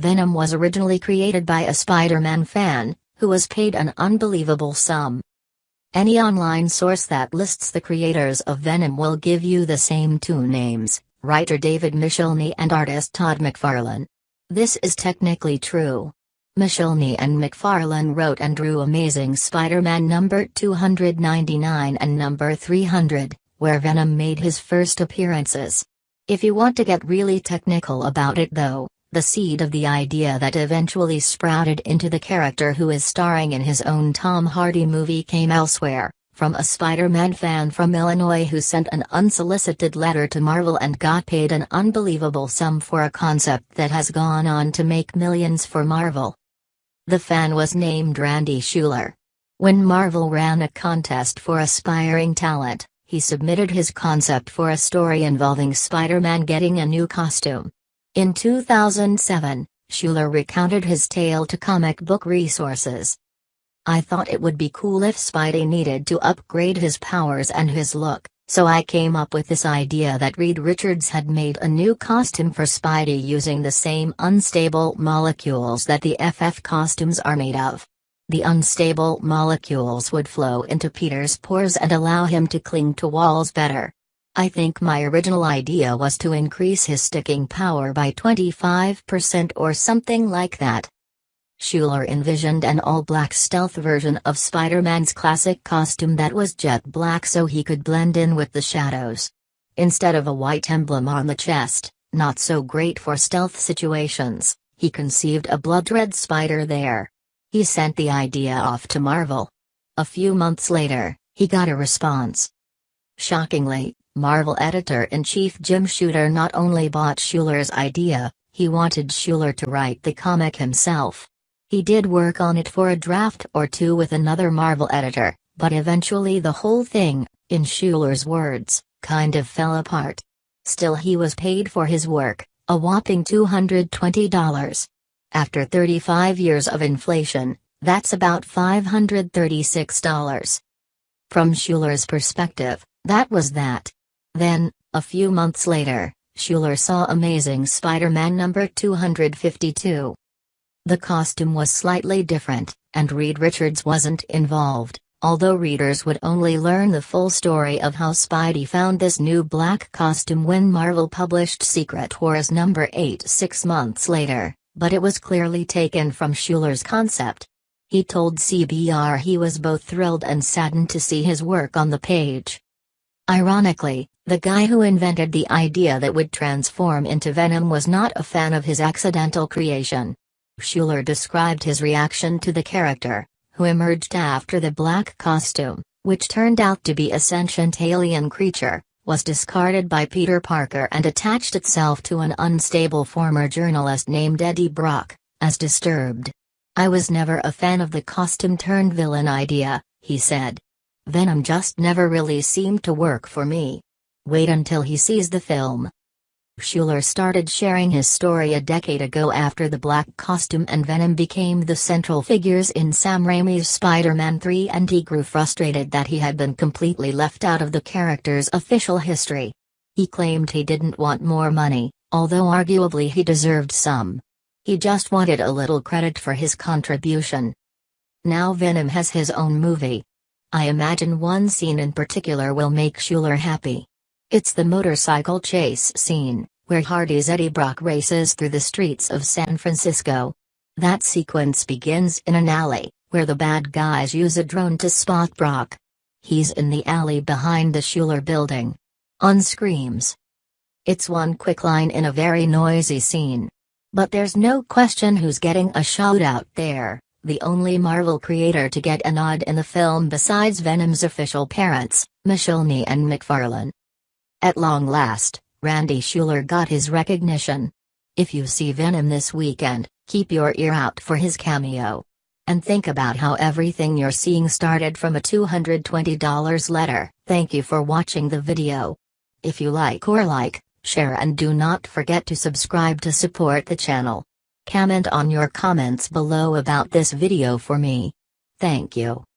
Venom was originally created by a Spider-Man fan, who was paid an unbelievable sum. Any online source that lists the creators of Venom will give you the same two names, writer David Michelinie and artist Todd McFarlane. This is technically true. Michelinie and McFarlane wrote and drew Amazing Spider-Man number 299 and number 300, where Venom made his first appearances. If you want to get really technical about it though, the seed of the idea that eventually sprouted into the character who is starring in his own Tom Hardy movie came elsewhere, from a Spider-Man fan from Illinois who sent an unsolicited letter to Marvel and got paid an unbelievable sum for a concept that has gone on to make millions for Marvel. The fan was named Randy Schueller. When Marvel ran a contest for aspiring talent, he submitted his concept for a story involving Spider-Man getting a new costume. In 2007, Schueller recounted his tale to comic book resources. I thought it would be cool if Spidey needed to upgrade his powers and his look, so I came up with this idea that Reed Richards had made a new costume for Spidey using the same unstable molecules that the FF costumes are made of. The unstable molecules would flow into Peter's pores and allow him to cling to walls better. I think my original idea was to increase his sticking power by 25% or something like that. Schueller envisioned an all-black stealth version of Spider-Man's classic costume that was jet black so he could blend in with the shadows. Instead of a white emblem on the chest, not so great for stealth situations, he conceived a blood red spider there. He sent the idea off to Marvel. A few months later, he got a response. Shockingly, Marvel editor-in-chief Jim Shooter not only bought Schueller's idea, he wanted Schueller to write the comic himself. He did work on it for a draft or two with another Marvel editor, but eventually the whole thing, in Schueller's words, kind of fell apart. Still he was paid for his work, a whopping $220. After 35 years of inflation, that's about $536. From Schueller's perspective, that was that. Then, a few months later, Schueller saw Amazing Spider-Man number 252. The costume was slightly different, and Reed Richards wasn't involved, although readers would only learn the full story of how Spidey found this new black costume when Marvel published Secret Wars number 8 six months later, but it was clearly taken from Schueller's concept. He told CBR he was both thrilled and saddened to see his work on the page. Ironically, the guy who invented the idea that would transform into Venom was not a fan of his accidental creation. Schueller described his reaction to the character, who emerged after the black costume, which turned out to be a sentient alien creature, was discarded by Peter Parker and attached itself to an unstable former journalist named Eddie Brock, as disturbed. I was never a fan of the costume turned villain idea, he said. Venom just never really seemed to work for me. Wait until he sees the film. Schueller started sharing his story a decade ago after the black costume and Venom became the central figures in Sam Raimi's Spider-Man 3 and he grew frustrated that he had been completely left out of the character's official history. He claimed he didn't want more money, although arguably he deserved some. He just wanted a little credit for his contribution. Now Venom has his own movie. I imagine one scene in particular will make Schueller happy. It's the motorcycle chase scene, where Hardy's Eddie Brock races through the streets of San Francisco. That sequence begins in an alley, where the bad guys use a drone to spot Brock. He's in the alley behind the Schueller building. On screams. It's one quick line in a very noisy scene. But there's no question who's getting a shout out there, the only Marvel creator to get a nod in the film besides Venom's official parents, Michelinie and McFarlane. At long last, Randy Schueller got his recognition. If you see Venom this weekend, keep your ear out for his cameo. And think about how everything you're seeing started from a $220 letter. Thank you for watching the video. If you like or like, share and do not forget to subscribe to support the channel. Comment on your comments below about this video for me. Thank you.